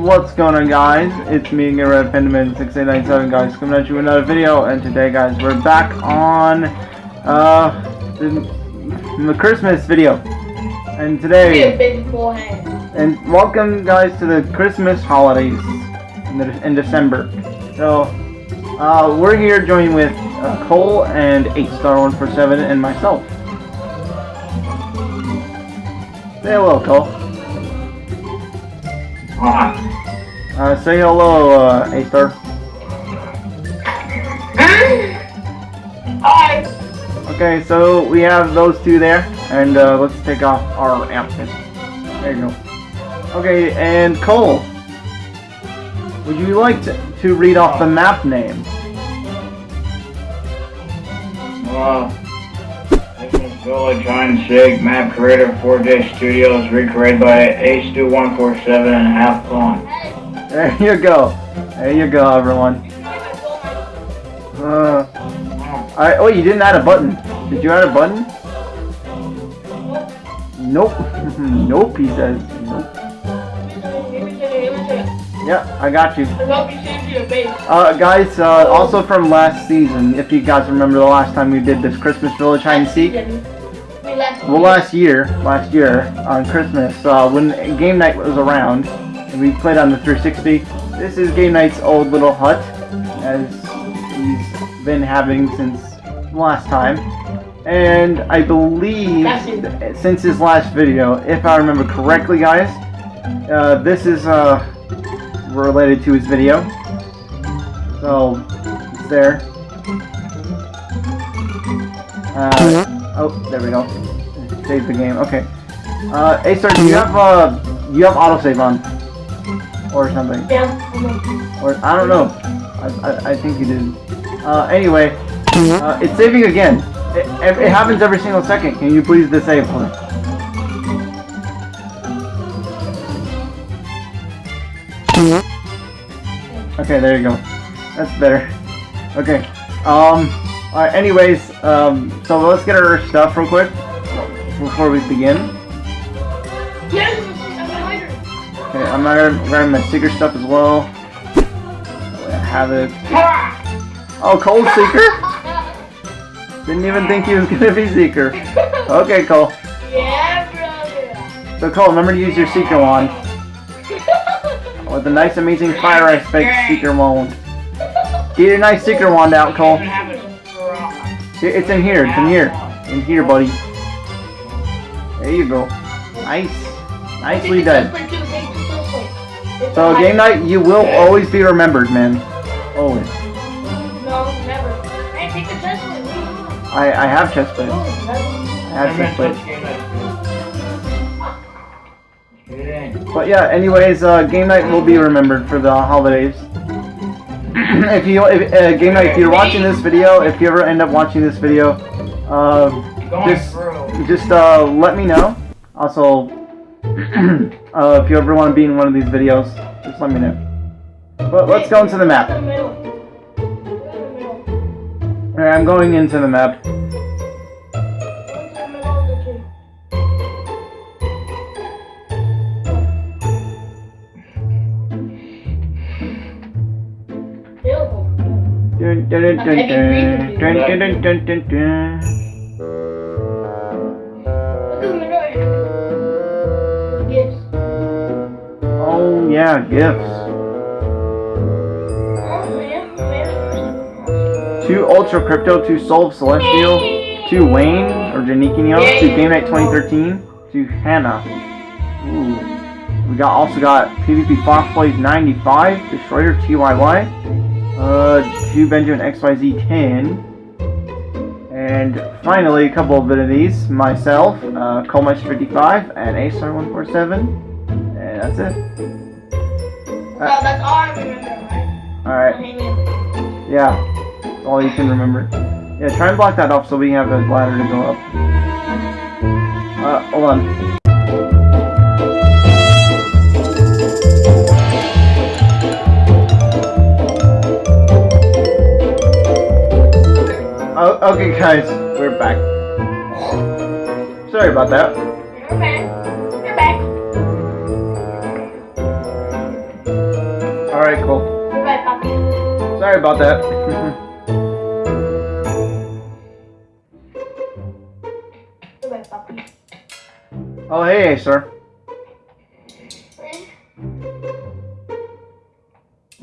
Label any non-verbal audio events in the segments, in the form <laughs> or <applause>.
Hey, what's going on guys? It's me, Red Pandaman 6897 guys, coming at you with another video, and today guys, we're back on, uh, the, the Christmas video. And today, and welcome guys to the Christmas holidays in, the, in December. So, uh, we're here joining with uh, Cole and 8star147 and myself. Say hello, Cole. Uh, say hello, uh, Aether. Hi. Okay, so we have those two there, and uh, let's take off our outfit. There you go. Okay, and Cole, would you like to, to read off the map name? Well, Village on SIG, map creator 4J Studios, recreated by Ace2147 and Half Clone. There you go. There you go, everyone. Uh, I, oh, you didn't add a button. Did you add a button? Nope. <laughs> nope, he says. Nope. Yeah, I got you. Uh, guys, uh, also from last season, if you guys remember the last time we did this Christmas Village Hide and Seek. Well, last year, last year, on Christmas, uh, when game night was around, and we played on the 360, this is game night's old little hut, as he's been having since last time. And I believe, since his last video, if I remember correctly, guys, uh, this is, uh, related to his video. So, it's there. Uh, oh, there we go. Save the game. Okay. Uh, sir, do you have, uh, you have autosave on? Or something? Yeah. Or, I don't know. I, I, I think you did. Uh, anyway, uh, it's saving again. It, it happens every single second. Can you please disable it? Okay, there you go. That's better. Okay. Um, alright, anyways, um, so let's get our stuff real quick before we begin. I'm gonna grab my Seeker stuff as well. I have it. Oh, Cole Seeker? <laughs> Didn't even think he was gonna be Seeker. Okay, Cole. Yeah, brother. So Cole, remember to use your Seeker wand. <laughs> With a nice amazing fire ice spike Seeker wand. Get your nice Seeker wand out, Cole. It's in here, it's in here. In here, buddy. There you go. Nice. Nicely done. So game night, you will always be remembered, man. Always. No, never. Hey, take the chest plate. I, I have chest plate. Oh, I have chest plate. But yeah, anyways, uh, game night will be remembered for the holidays. <clears throat> if you, if, uh, game night, if you're watching this video, if you ever end up watching this video, uh, just, just uh, let me know. Also, <clears throat> uh, if you ever want to be in one of these videos, just let me know. But let's go into the map. Alright, I'm going into the map. Dun, dun, dun, dun, dun, dun, dun, dun, dun, dun, yeah, gifts. Two Ultra Crypto, two Soul Celestial, two Wayne or Janikinio, two Game Night 2013, two Hannah. Ooh. We got also got PvP Fox Plays 95, Destroyer TYY, uh, two Benjamin XYZ 10, and finally a couple of bit of these myself, uh, Colmesh 55 and Astar 147, and that's it. Well, that's all I remember, right? Alright. Yeah. That's all you can remember. Yeah, try and block that off so we can have a ladder to go up. Uh, hold on. Oh, okay guys, we're back. Sorry about that. You're about that. <laughs> Oh, hey, sir.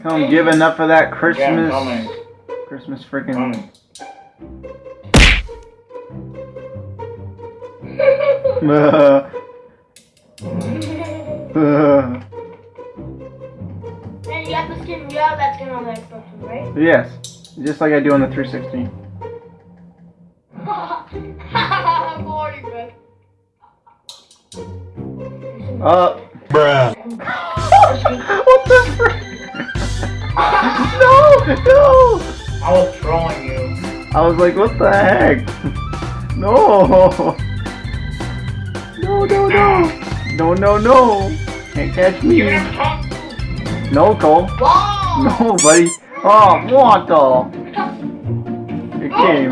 Come give enough of that Christmas. coming. Christmas freaking. Coming. You <laughs> have <laughs> the skin, you have that skin on the Xbox right? yes, just like I do on the 360. Boring, <laughs> bro. Uh, Bruh. <laughs> what the frick? <laughs> no, no! I was trolling you. I was like, what the heck? No! No, no, no! No, no, no! Can't catch me! No, Cole. Wow! No, buddy. Oh, what the? You can't.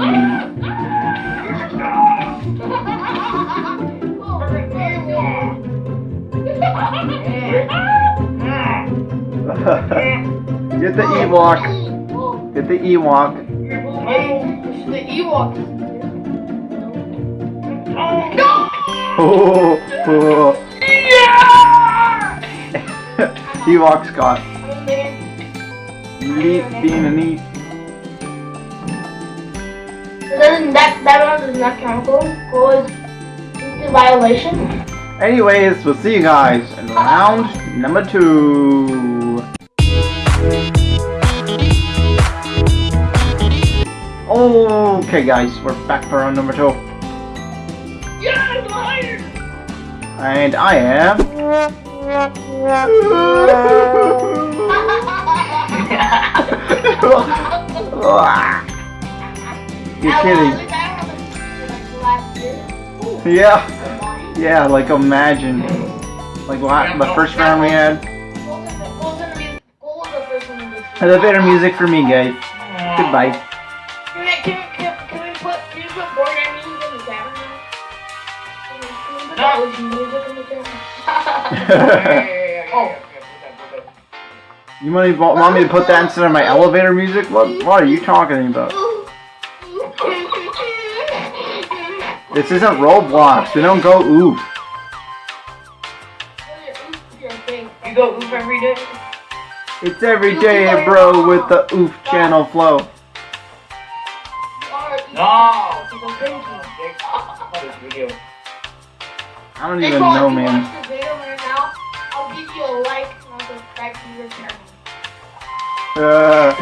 <laughs> Get the Ewok. Get the Ewok. It's the Ewok. <laughs> Oh, oh. oh. Ewok Scott. Neat being a neat. Doesn't that that one does not goal? Goal it's a violation. Anyways, we'll see you guys in round number two. Okay, guys, we're back for round number two. Yes, liar! And I am. <laughs> You're kidding. Yeah, yeah, like imagine. Like what, the first round we had. Elevator music for me, guys. Goodbye. Can, <laughs> <laughs> we- we you put board game music in the camera? Can we- can we put the OG music in the camera? Oh. You want me, want me to put that instead of my elevator music? What, what are you talking about? This isn't Roblox. They don't go oof. You go oof every day? It's every day, bro, with the oof channel flow. No! I don't even know, man. Uh,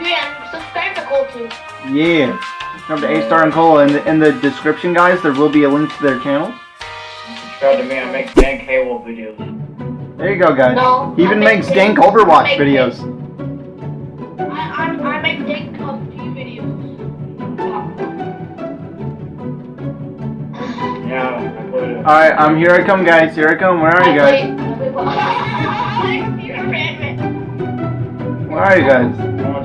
yeah, subscribe to Cole too. yeah. Subscribe to A Star and Cola. In the, in the description, guys, there will be a link to their channels. Subscribe to me, I make dank Halo videos. There you go, guys. No, He even I makes make dank dank- Overwatch make videos. I, I, I make dank PUBG videos. Yeah, I put it. Alright, I'm here I come, guys. Here I come. Where are you guys? Where are you guys?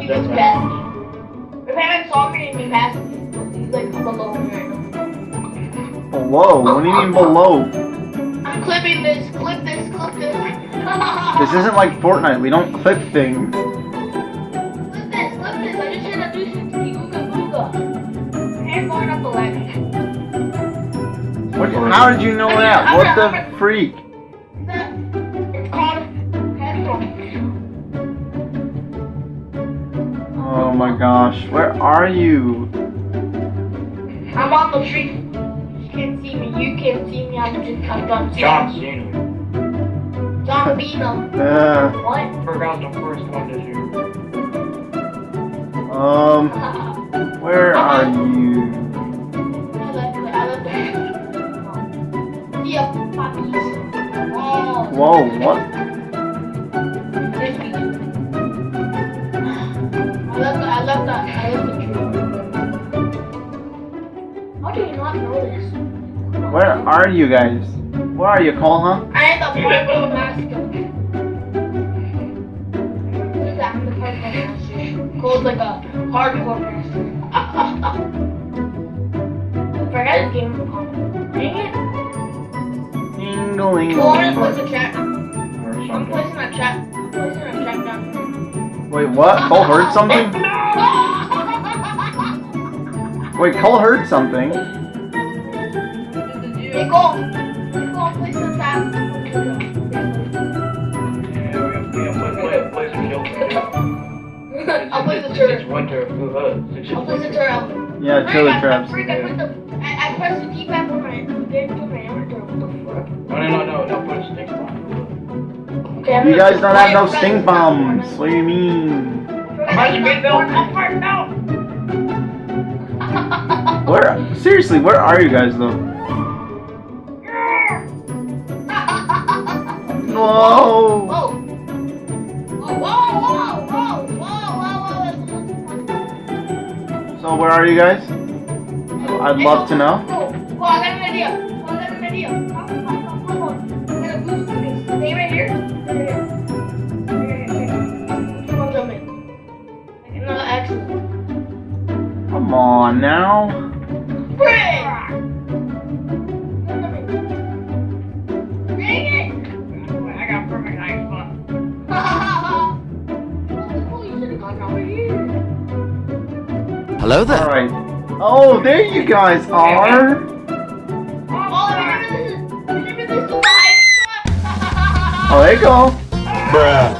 If Batman saw me he passed me, like below me right now. Below? What do you mean below? I'm clipping this, clip this, clip this. This isn't like Fortnite. We don't clip things. Clip this, clip this. I just introduced you to the Ooga Booga. Hand going up the ladder. How did you know that? What the freak? Oh my gosh. Where are you? I'm on the tree. You can't see me. You can't see me. I'm just I'm John Cena. John Cena. John Cena. Uh, What? Forgot the first one this year. um, where are you? I left <laughs> Where are you guys? Where are you, Cole, huh? I am the purple master. Look at I'm the purple master. Cole's like a hardcore master. I <laughs> forgot his game. Dang it. Ding-a-ling. Go on and put the chat. Or I'm placing a trap. I'm placing a trap down. Wait, what? Cole heard something? <laughs> Wait, Cole heard something. It's winter. Yeah, trailer I traps. I, I, I pressed the for my No, no, no, no, no. Put bomb. Okay, you guys don't have no sting bombs. What do you mean? <laughs> Where? Seriously, where are you guys though? <laughs> Whoa! Where are you guys? I'd love to know. Come on I Hello there. Alright. Oh, there you guys are. Oh, there you go. Bruh.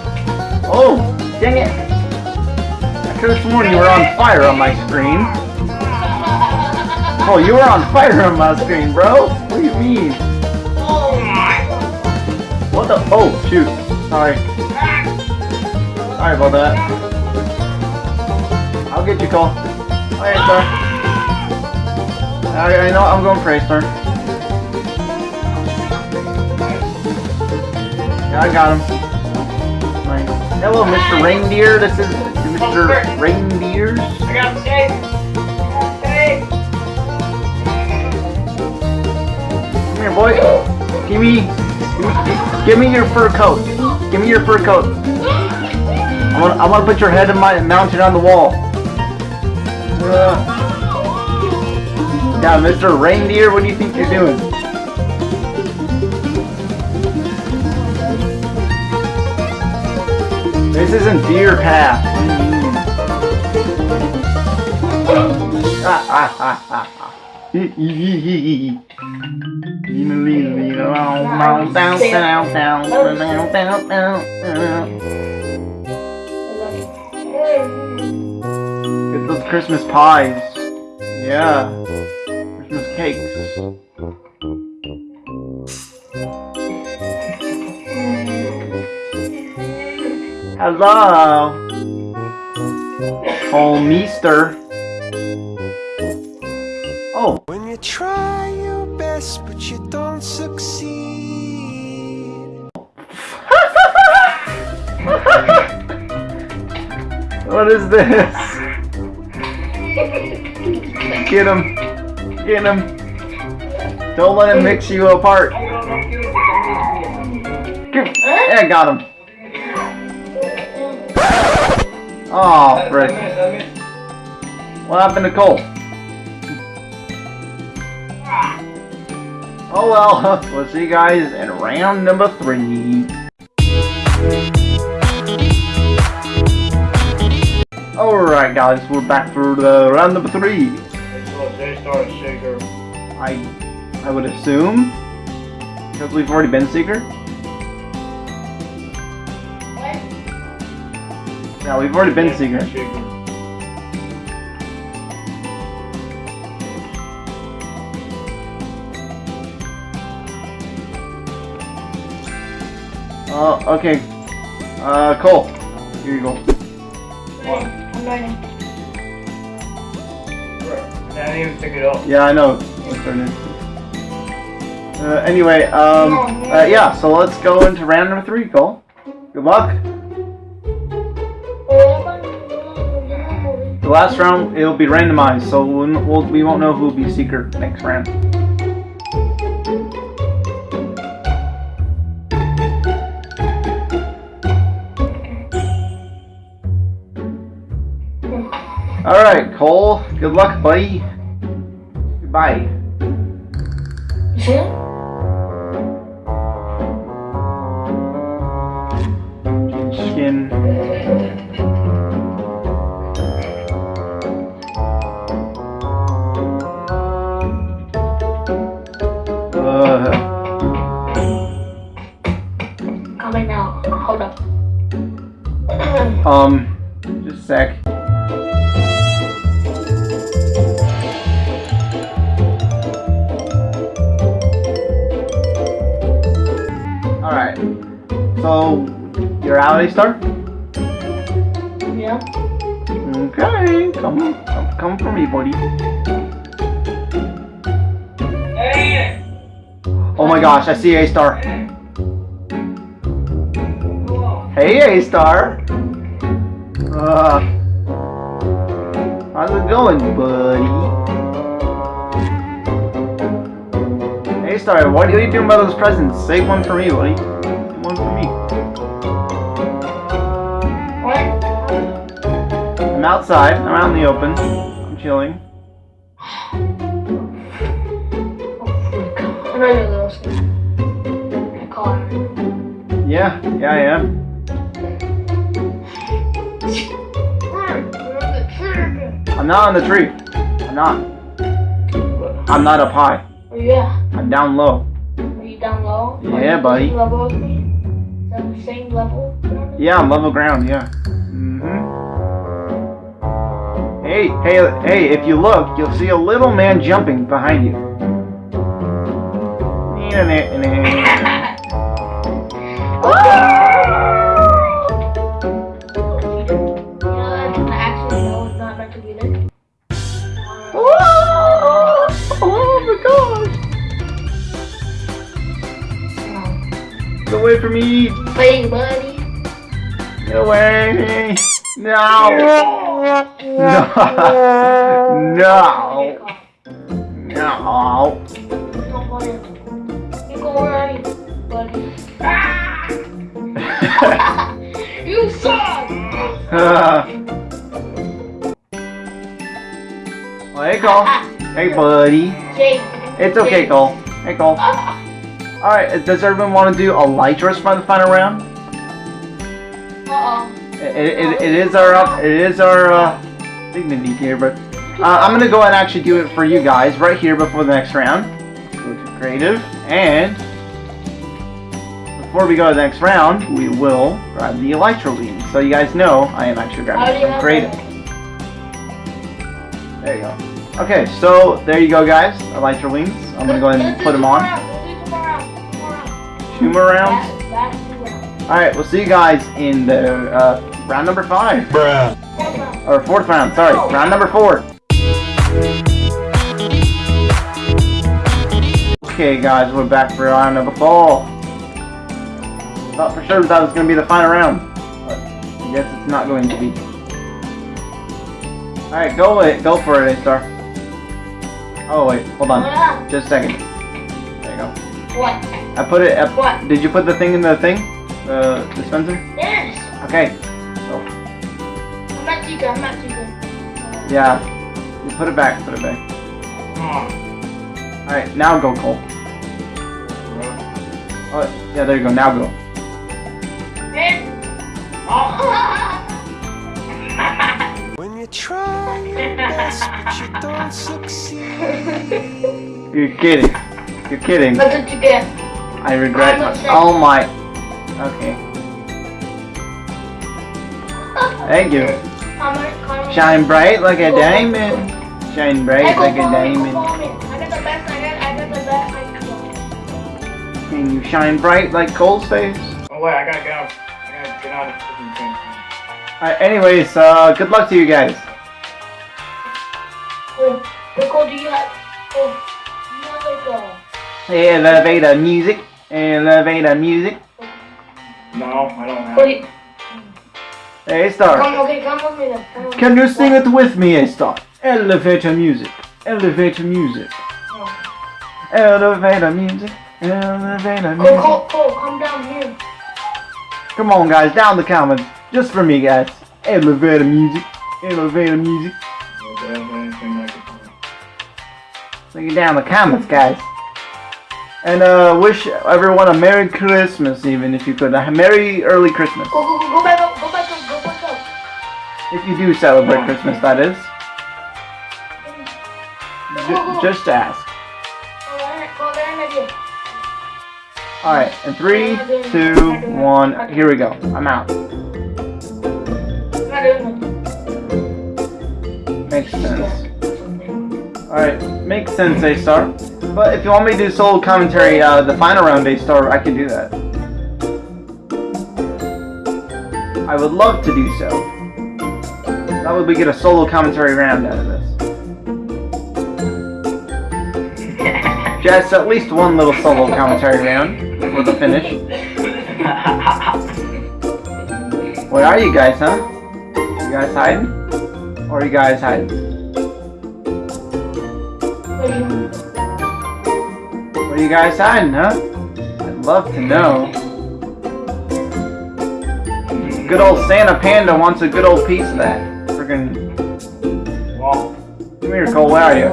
Oh, dang it. I could have sworn you were on fire on my screen. Oh, you were on fire on my screen, bro. What do you mean? oh my. What the? Oh, shoot. Sorry. Sorry about that. I'll get you, Cole. Yeah, sir. I, I know I'm going A star. Yeah, I got him. Nice. Hello, Mr. Reindeer. This is Mr. Reindeers. I got. Safe. Come here, boy. Give me, give me, give me your fur coat. Give me your fur coat. I want, I want to put your head in my and mounted on the wall. Uh, yeah, Mr. Reindeer, what do you think you're doing? This isn't Deer Path. What do you mean? Christmas pies. Yeah. Christmas cakes. Hello. Homeester. Oh, When you try your best but you don't succeed. <laughs> what is this? Get him. Get him. Don't let him mix you apart. Get- Yeah, got him. Oh, frick. What happened to Cole? Oh well, <laughs> we'll see you guys in round number three. Alright guys, we're back for the round number three. So they start shaker. I I would assume. Because we've already been Seeker. Yeah, we've already been Seeker. Uh, okay. Uh, Cole. Here you go. I'm learning. I didn't even pick it up. Yeah, I know. Let's turn it. Uh, anyway, um, uh, yeah, so let's go into round number three, Cole. Good luck. The last round, it'll be randomized, so we'll, we'll, we won't know who will be Seeker next round. Alright, Cole. Good luck, buddy. Bye. Huh? Skin. Uh. Coming now. Hold up. Uh, <clears throat> um, just a sec. So, you're out, A-Star? Yeah. Okay, come, come, come for me, buddy. Hey. Oh my gosh, I see A-Star. Hey, A-Star. Uh, how's it going, buddy? A-Star, what are you doing about those presents? Save one for me, buddy. One for me. I'm outside. I'm out in the open. I'm chilling. Oh, frick. I know you're a little scared. I call. Yeah, yeah, I am. I'm not on the tree. I'm not. I'm not up high. Oh, Where you? I'm down low. Are you down low? Yeah, buddy. The same level? Yeah, level ground. Yeah. Mhm. Hey, hey, hey! If you look, you'll see a little man jumping behind you. You know, I actually know it's not meant to be there. My gosh! Get away from me! Hey, buddy. Get away! No! No! No! No! Don't go in. You go right, buddy. Ah! you suck! well, hey, Cole. Hey, buddy. Jake. It's okay. Cole. Hey, Cole. <laughs> Alright, does everyone want to do a light dress for the final round? Uh-oh. It, it, it is our up, it is our uh, dignity here, but uh, I'm gonna go and actually do it for you guys right here before the next round. Go to creative, and before we go to the next round, we will grab the elytra lead. So you guys know I am actually grabbing you from creative. There you go. Okay, so there you go, guys. Elytra wings. I'm gonna go ahead and put them on. Two more rounds. All right, we'll see you guys in the uh, round number five. Or fourth round, sorry. Round number four. Okay, guys, we're back for round number four. Thought for sure that was going to be the final round. But I guess it's not going to be. Alright, go it. Go for it, A-Star. Oh, wait. Hold on. Just a second. There you go. What? I put it... I, What? Did you put the thing in the thing? The dispenser? Yes. Okay. I'm not too good. I'm not too good. Yeah. You put it back. Put it back. Alright, now go, Cole. Oh, yeah, there you go. Now go. Hey. <laughs> When you try your best, but you don't <laughs> succeed. You're kidding. You're kidding. That's what you get. I regret my. Oh my. Okay. Thank you. Shine bright like a diamond. Shine bright like a diamond. I got the best. I got. I got the best. I got. Can you shine bright like Cole's face? Oh wait, I gotta get out. I gotta get out of this thing. Alright, anyways, uh, good luck to you guys. Oh, Nicole, do you have? Oh, you have like a. Elevator music. Elevator music. No, I don't have. What do you, Hey, Star. come, okay, come with me then. Come with Can me. you sing it with me, A Star? Elevator music. Elevator music. No. Elevator music. Elevator Cole, music. Cole, Cole, come down here. Come on, guys, down the comments. Just for me, guys. Elevator music. Elevator music. Okay, anything like it. Look it down the comments, guys. And uh, wish everyone a Merry Christmas, even if you could. A Merry early Christmas. Go, go, go, go back up, go back up, go back up. If you do celebrate Christmas, that is. J- just ask. Alright, and again. Alright, three, two, one, here we go. I'm out. Makes sense. Alright, makes sense, A-Star. But if you want me to do solo commentary, uh, the final round, A-Star, I can do that. I would love to do so. That would we get a solo commentary round out of this. Just at least one little solo commentary round for the finish. Where are you guys, huh? You guys hiding? Or are you guys hiding? You guys hiding, huh? I'd love to know. Good old Santa Panda wants a good old piece of that. Friggin' Well, Come here, Cole, where are you?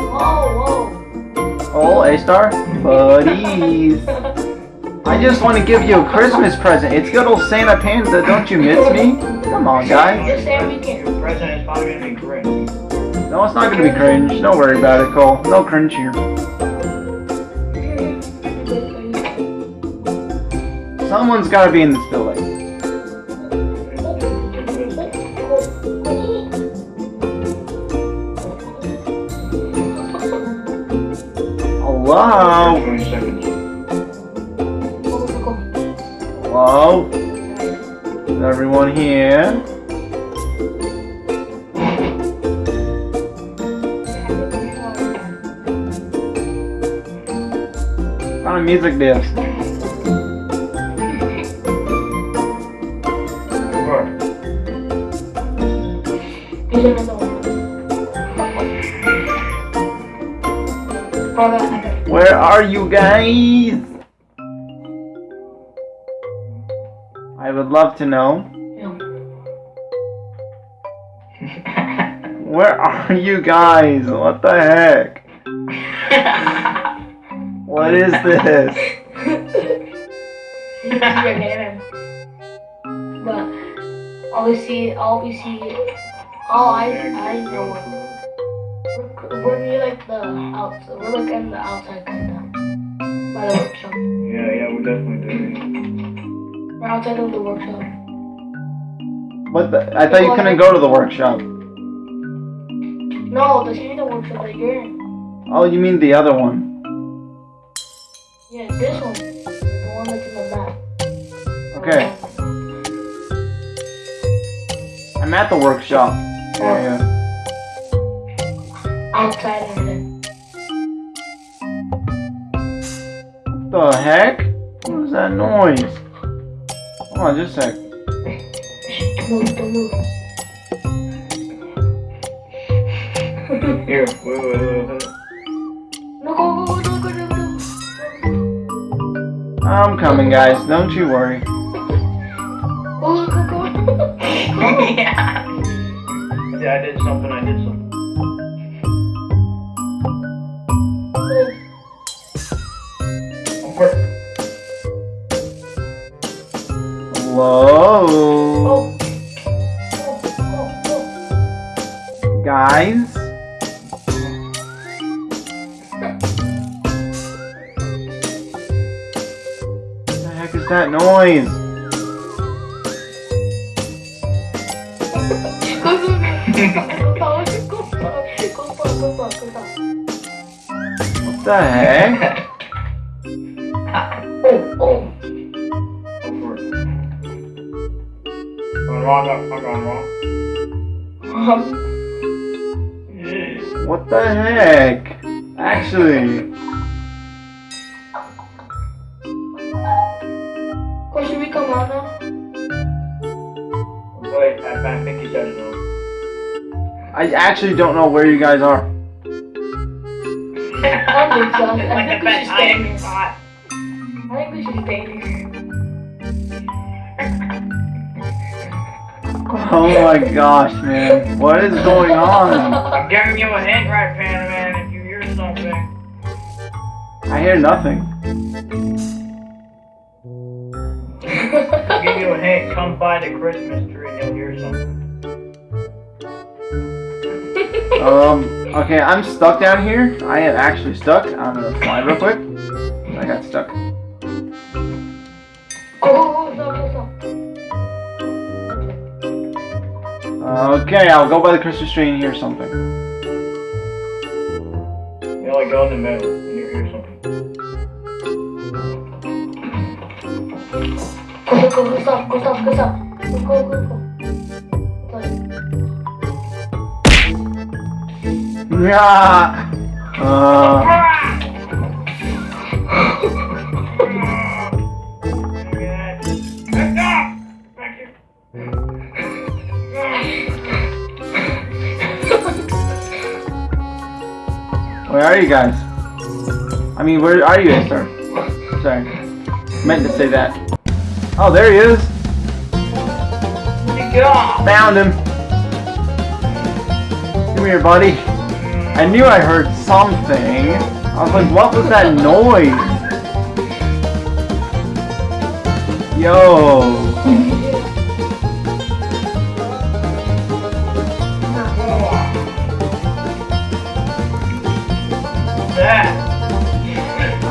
Whoa, Cole, A-Star? Buddies. <laughs> I just want to give you a Christmas present. It's good old Santa Panda, don't you miss me? Come on, guys. Just say your present is probably gonna be great. No, it's not gonna be cringe. Don't worry about it, Cole. No cringe here. Someone's gotta be in this building. Hello? Hello? Is everyone here? Kind of music this? Are you guys? I would love to know. <laughs> Where are you guys? What the heck? What is <laughs> this? You can see your name. But all we see, all we see, all I, I know, we're, we're near like the outside, we're like in the outside kind of, by the workshop. Yeah, yeah, we definitely do. We're outside of the workshop. What the? I thought you couldn't go to the workshop. No, this ain't the workshop that you're in. Oh, you mean the other one? Yeah, this one. The one that's in the back. Okay. I'm at the workshop. Yeah. Outside The heck? What was that noise? Hold on, just a sec. Move, don't move. Here, wait, wait, wait, wait. No, go, go, go, go, go, go. I'm coming, guys. Don't you worry. Go, go, go. yeah. Yeah, I did something, I did something. Oh, oh, oh. Guys? What the heck is that noise? <laughs> What the heck? Um, What the heck? Actually, Or should we come out now? Wait, I, I think he said no. I actually don't know where you guys are. <laughs> I think so. I think we should stay here. spot. Oh my gosh, man. What is going on? I'm giving you a hint right, Panda Man, if you hear something. I hear nothing. I'll give you a hint, come by the Christmas tree and you'll hear something. Um, okay, I'm stuck down here. I am actually stuck. I'm gonna fly real quick. I got stuck. Okay, I'll go by the Christmas tree and hear something. You only go in the middle and you hear something. Go, go, go, stop, go, stop, go, stop. Go, go, go, go. Yeah. Uh, are you guys? I mean, where are you, Esther? Sorry. Meant to say that. Oh, there he is. Found him. Come here, buddy. I knew I heard something. I was like, what was that noise? Yo.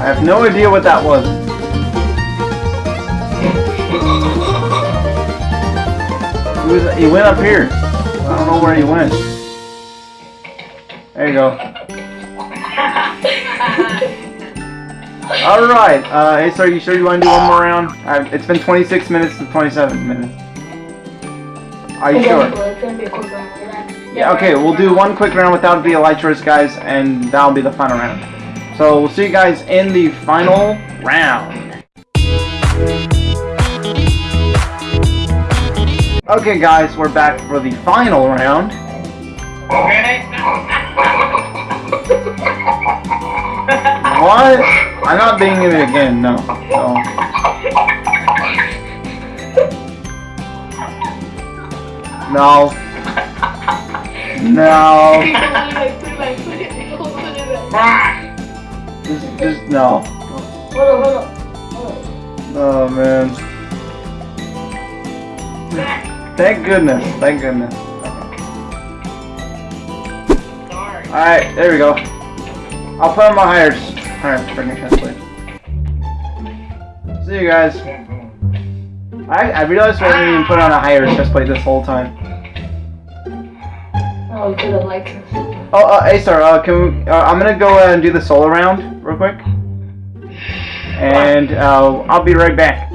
Have no idea what that was. He, was, he went up here. I don't know where he went. There you go. Alright, uh, hey, sir, you sure you want to do one more round? Uh, it's been 26 minutes to 27 minutes. Are you sure? Yeah, okay, we'll do one quick round without the elytras, guys, and that'll be the final round. So, we'll see you guys in the final round. Okay, guys, we're back for the final round. What? I'm not being in it again, no. no. No. No. Ah. Just, no. Hold on, hold on. Oh, man. Thank goodness. Thank goodness. Alright, there we go. I'll put on my. Alright, bring me translate. See you guys. I, I realized I didn't even put on a higher chest plate this whole time. Oh, to the lights. Oh, uh, hey, sir, uh, can we, uh, I'm gonna go uh, and do the solo round real quick. And uh, I'll be right back.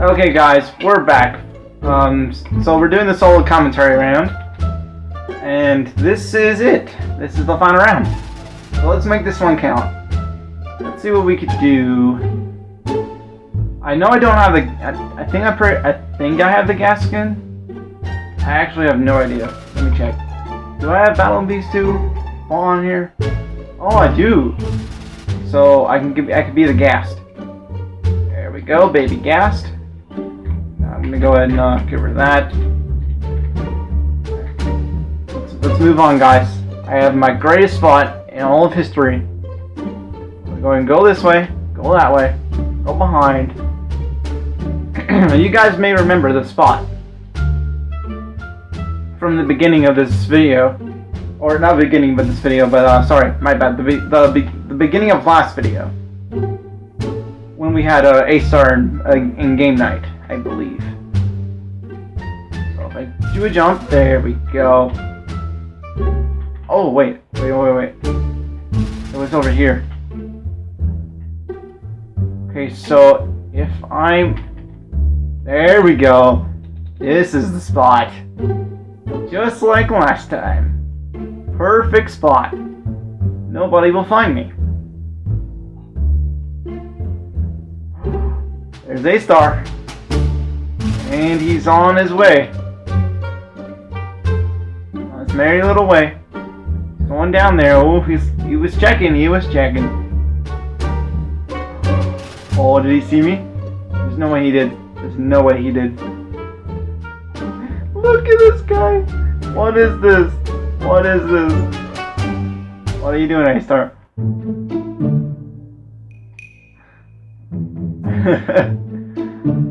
Okay, guys, we're back. Um, so we're doing the solo commentary round. And this is it. This is the final round. So let's make this one count. Let's see what we could do. I know I don't have the. I, I think I pre I think I have the gas. I actually have no idea. Let me check. Do I have Battle of These two all on here? Oh, I do. So I can give. I could be the Ghast. There we go, baby Ghast. I'm gonna go ahead and uh, get rid of that. Let's, let's move on, guys. I have my greatest spot in all of history. We're going to go this way, go that way, go behind. <clears throat> you guys may remember the spot from the beginning of this video, or not beginning of this video, but uh, sorry, my bad. The be the, be the beginning of last video when we had uh, a star in, uh, in game night, I believe. So if I do a jump, there we go. Oh wait, wait, wait, wait. It was over here. Okay, so if I'm there we go. This is the spot. Just like last time. Perfect spot. Nobody will find me. There's A-Star. And he's on his way. On his merry little way. Going down there. Oh, he's, he was checking. He was checking. Oh, did he see me? There's no way he did. There's no way he did. <laughs> Look at this guy. What is this? What is this? What are you doing, A-Star? <laughs>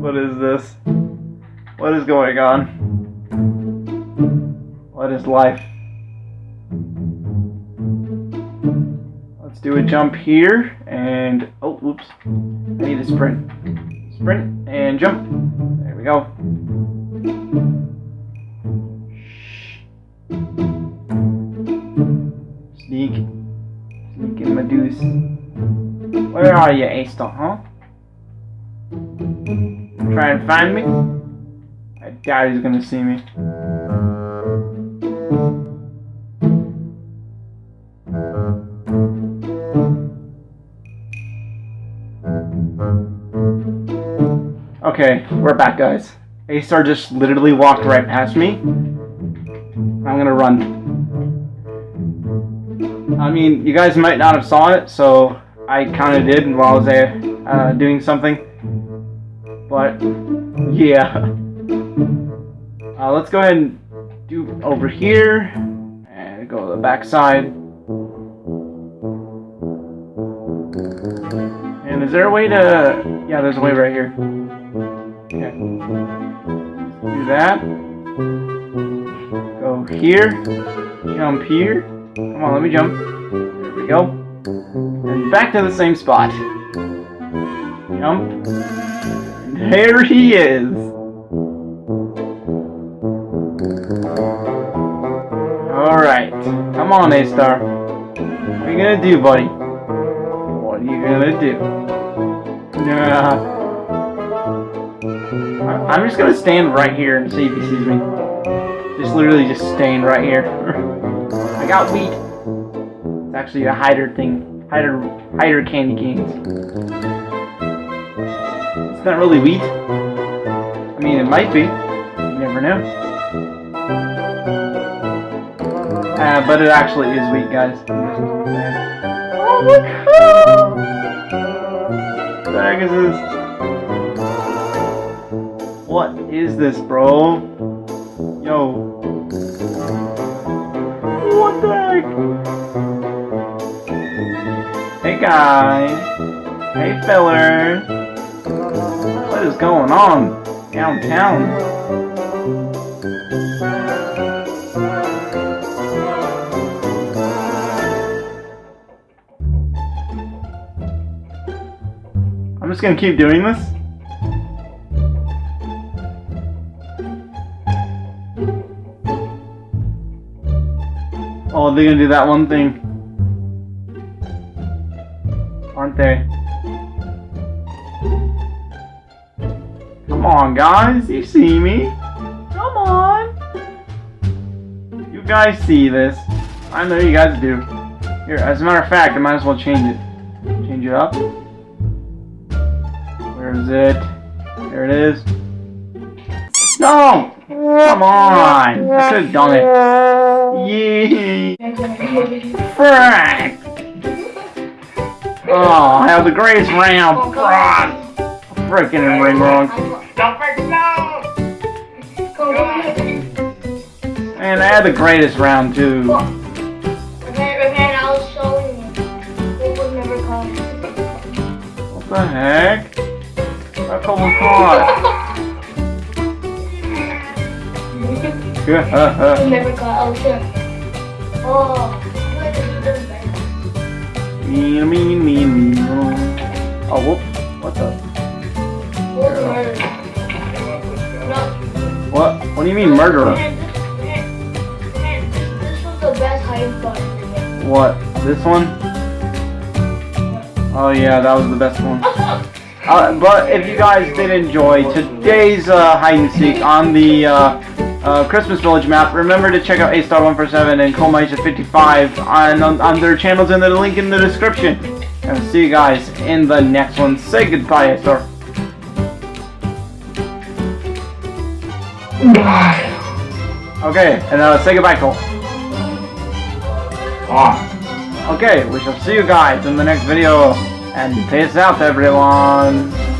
what is this? What is going on? What is life? Let's do a jump here and oh oops. I need a sprint. Sprint and jump. There we go. Gonna do is... Where are you, A-Star, huh? Try and find me? Doubt he's gonna see me. Okay, we're back, guys. A-Star just literally walked right past me. I'm gonna run. I mean, you guys might not have saw it, so I kind of did while I was there uh, doing something. But, yeah. Uh, let's go ahead and do over here. And go to the back side. And is there a way to... Yeah, there's a way right here. Okay. Do that. Go here. Jump here. Come on, let me jump. There we go. And back to the same spot. Jump. And there he is. Alright. Come on, A-Star. What are you gonna do, buddy? What are you gonna do? I- I'm just gonna stand right here and see if he sees me. Just literally just stand right here. <laughs> I got wheat. It's actually a hider thing. Hider hider candy canes. It's not really wheat. I mean it might be. You never know. Uh, but it actually is wheat, guys. Oh look! What the heck is this? What is this, bro? Yo. Guys. Hey feller. What is going on downtown? I'm just gonna keep doing this. Oh, they're gonna do that one thing. They? Come on, guys. You see me. Come on. You guys see this. I know you guys do. Here, as a matter of fact, I might as well change it. Change it up. Where is it? There it is. No! Come on! I could have done it. Frank! Oh, I have the greatest round. Oh, Freaking ring wrong. Don't break no! And I had the greatest round too. Man, I was showing you. It would never come. What the heck? That couple caught. <laughs> <laughs> It never got out there. Oh, mean, mean, mean, mean. Oh, whoop. What the? What? What? Do you mean murderer? This, was the best spot. What? This one? Oh yeah, that was the best one. Uh, but if you guys did enjoy today's uh, hide and seek on the uh, uh, Christmas Village map, remember to check out A Star 147 and Comaisha 55 on, on on their channels in the link in the description. And see you guys in the next one. Say goodbye, A Star. Okay, and uh, say goodbye, Cole. Okay, we shall see you guys in the next video. And peace out, everyone.